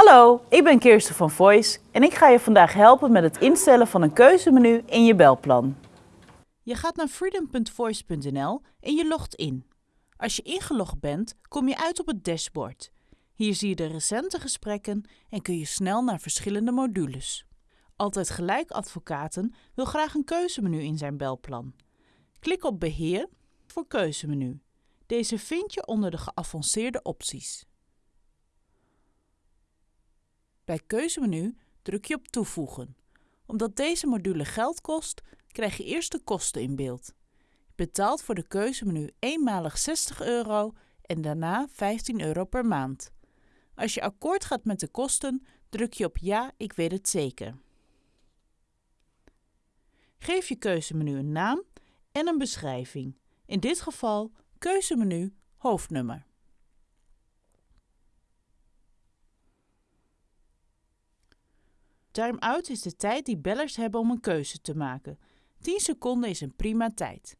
Hallo, ik ben Kirsten van Voice en ik ga je vandaag helpen met het instellen van een keuzemenu in je belplan. Je gaat naar freedom.voice.nl en je logt in. Als je ingelogd bent, kom je uit op het dashboard. Hier zie je de recente gesprekken en kun je snel naar verschillende modules. Altijd Gelijk Advocaten wil graag een keuzemenu in zijn belplan. Klik op Beheer voor keuzemenu. Deze vind je onder de geavanceerde opties. Bij keuzemenu druk je op Toevoegen. Omdat deze module geld kost, krijg je eerst de kosten in beeld. Je betaalt voor de keuzemenu eenmalig 60 euro en daarna 15 euro per maand. Als je akkoord gaat met de kosten, druk je op Ja, ik weet het zeker. Geef je keuzemenu een naam en een beschrijving. In dit geval keuzemenu hoofdnummer. Time-out is de tijd die bellers hebben om een keuze te maken. 10 seconden is een prima tijd.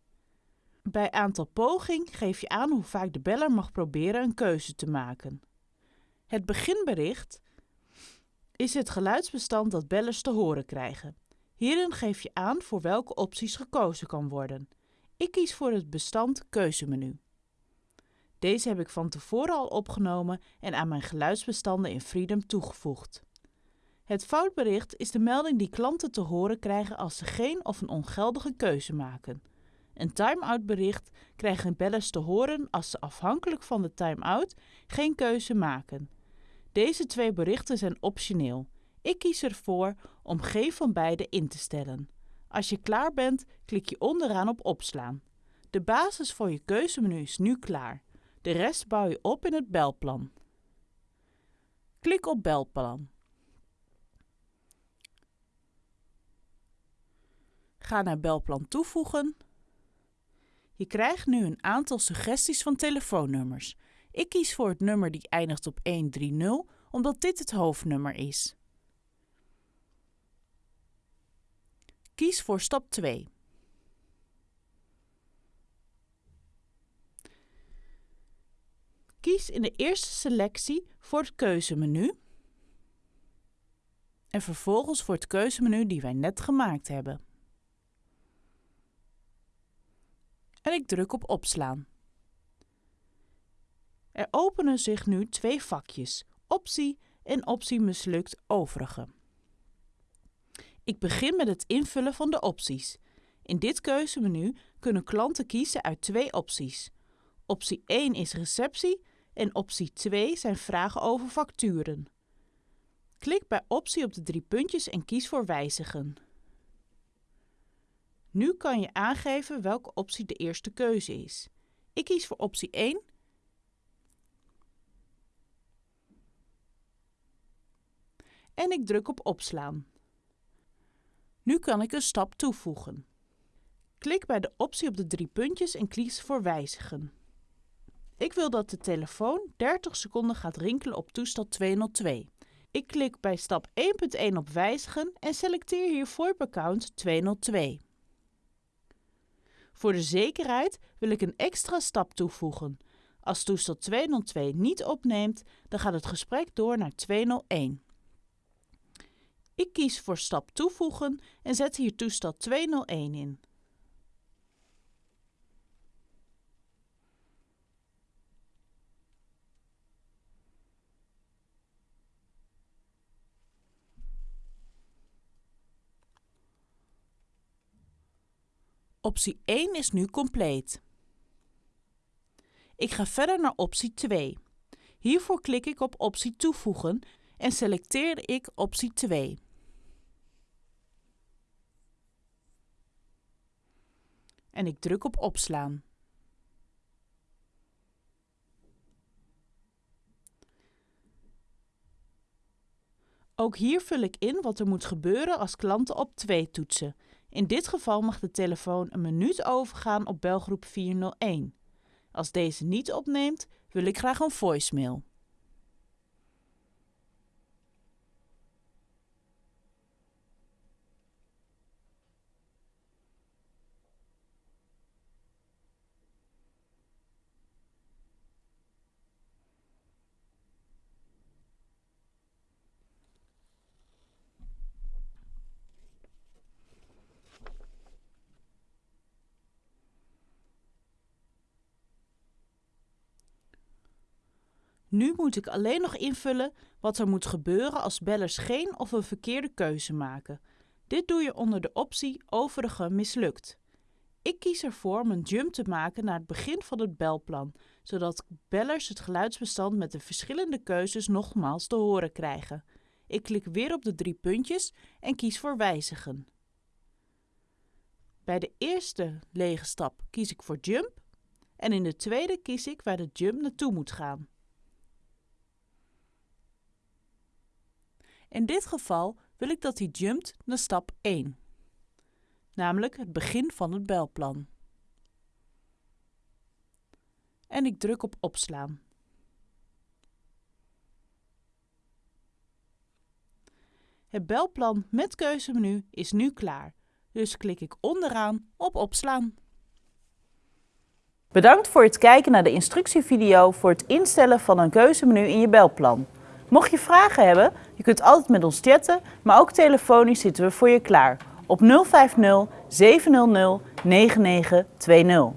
Bij aantal poging geef je aan hoe vaak de beller mag proberen een keuze te maken. Het beginbericht is het geluidsbestand dat bellers te horen krijgen. Hierin geef je aan voor welke opties gekozen kan worden. Ik kies voor het bestand keuzemenu. Deze heb ik van tevoren al opgenomen en aan mijn geluidsbestanden in Freedom toegevoegd. Het foutbericht is de melding die klanten te horen krijgen als ze geen of een ongeldige keuze maken. Een time-out bericht krijgen bellers te horen als ze afhankelijk van de time-out geen keuze maken. Deze twee berichten zijn optioneel. Ik kies ervoor om geen van beide in te stellen. Als je klaar bent, klik je onderaan op opslaan. De basis voor je keuzemenu is nu klaar. De rest bouw je op in het belplan. Klik op belplan. Ga naar belplan toevoegen. Je krijgt nu een aantal suggesties van telefoonnummers. Ik kies voor het nummer die eindigt op 130 omdat dit het hoofdnummer is. Kies voor stap 2. Kies in de eerste selectie voor het keuzemenu en vervolgens voor het keuzemenu die wij net gemaakt hebben. En ik druk op opslaan. Er openen zich nu twee vakjes, optie en optie mislukt overige. Ik begin met het invullen van de opties. In dit keuzemenu kunnen klanten kiezen uit twee opties. Optie 1 is receptie en optie 2 zijn vragen over facturen. Klik bij optie op de drie puntjes en kies voor wijzigen. Nu kan je aangeven welke optie de eerste keuze is. Ik kies voor optie 1 en ik druk op opslaan. Nu kan ik een stap toevoegen. Klik bij de optie op de drie puntjes en kies voor wijzigen. Ik wil dat de telefoon 30 seconden gaat rinkelen op toestel 202. Ik klik bij stap 1.1 op wijzigen en selecteer hier VoIP-account 202. Voor de zekerheid wil ik een extra stap toevoegen. Als toestel 202 niet opneemt, dan gaat het gesprek door naar 201. Ik kies voor stap toevoegen en zet hier toestel 201 in. Optie 1 is nu compleet. Ik ga verder naar optie 2. Hiervoor klik ik op optie toevoegen en selecteer ik optie 2. En ik druk op opslaan. Ook hier vul ik in wat er moet gebeuren als klanten op 2 toetsen. In dit geval mag de telefoon een minuut overgaan op belgroep 401. Als deze niet opneemt, wil ik graag een voicemail. Nu moet ik alleen nog invullen wat er moet gebeuren als bellers geen of een verkeerde keuze maken. Dit doe je onder de optie Overige mislukt. Ik kies ervoor om een jump te maken naar het begin van het belplan, zodat bellers het geluidsbestand met de verschillende keuzes nogmaals te horen krijgen. Ik klik weer op de drie puntjes en kies voor wijzigen. Bij de eerste lege stap kies ik voor jump en in de tweede kies ik waar de jump naartoe moet gaan. In dit geval wil ik dat hij jumpt naar stap 1, namelijk het begin van het belplan. En ik druk op opslaan. Het belplan met keuzemenu is nu klaar, dus klik ik onderaan op opslaan. Bedankt voor het kijken naar de instructievideo voor het instellen van een keuzemenu in je belplan. Mocht je vragen hebben, je kunt altijd met ons chatten, maar ook telefonisch zitten we voor je klaar op 050 700 9920.